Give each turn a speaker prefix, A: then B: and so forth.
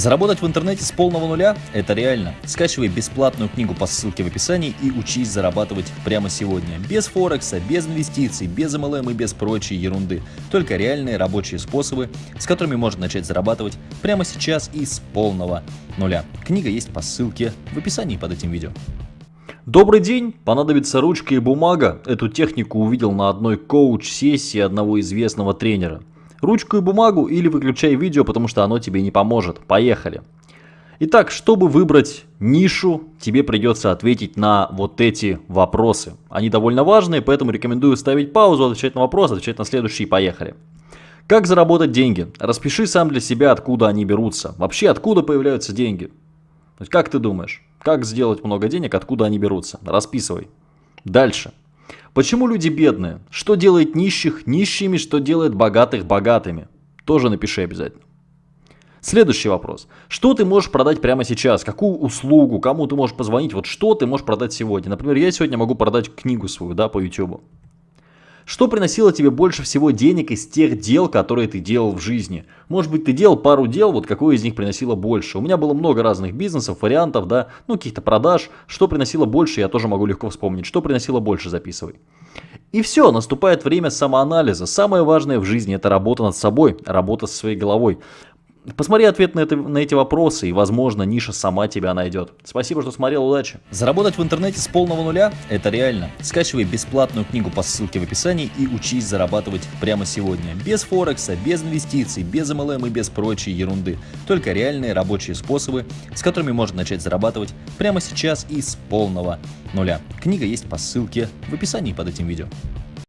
A: Заработать в интернете с полного нуля – это реально. Скачивай бесплатную книгу по ссылке в описании и учись зарабатывать прямо сегодня. Без Форекса, без инвестиций, без MLM и без прочей ерунды. Только реальные рабочие способы, с которыми можно начать зарабатывать прямо сейчас и с полного нуля. Книга есть по ссылке в описании под этим видео.
B: Добрый день! Понадобится ручка и бумага. Эту технику увидел на одной коуч-сессии одного известного тренера. Ручку и бумагу или выключай видео, потому что оно тебе не поможет. Поехали! Итак, чтобы выбрать нишу, тебе придется ответить на вот эти вопросы. Они довольно важные, поэтому рекомендую ставить паузу, отвечать на вопрос, отвечать на следующий. Поехали! Как заработать деньги? Распиши сам для себя, откуда они берутся. Вообще, откуда появляются деньги? Как ты думаешь, как сделать много денег, откуда они берутся? Расписывай. Дальше. Почему люди бедные? Что делает нищих нищими, что делает богатых богатыми? Тоже напиши обязательно. Следующий вопрос. Что ты можешь продать прямо сейчас? Какую услугу? Кому ты можешь позвонить? Вот что ты можешь продать сегодня? Например, я сегодня могу продать книгу свою, да, по YouTube. Что приносило тебе больше всего денег из тех дел, которые ты делал в жизни? Может быть, ты делал пару дел, вот какое из них приносило больше? У меня было много разных бизнесов, вариантов, да, ну, каких-то продаж. Что приносило больше, я тоже могу легко вспомнить. Что приносило больше, записывай. И все, наступает время самоанализа. Самое важное в жизни это работа над собой, работа со своей головой. Посмотри ответ на, это, на эти вопросы, и, возможно, ниша сама тебя найдет. Спасибо, что смотрел, удачи!
A: Заработать в интернете с полного нуля – это реально. Скачивай бесплатную книгу по ссылке в описании и учись зарабатывать прямо сегодня. Без Форекса, без инвестиций, без MLM и без прочей ерунды. Только реальные рабочие способы, с которыми можно начать зарабатывать прямо сейчас и с полного нуля. Книга есть по ссылке в описании под этим видео.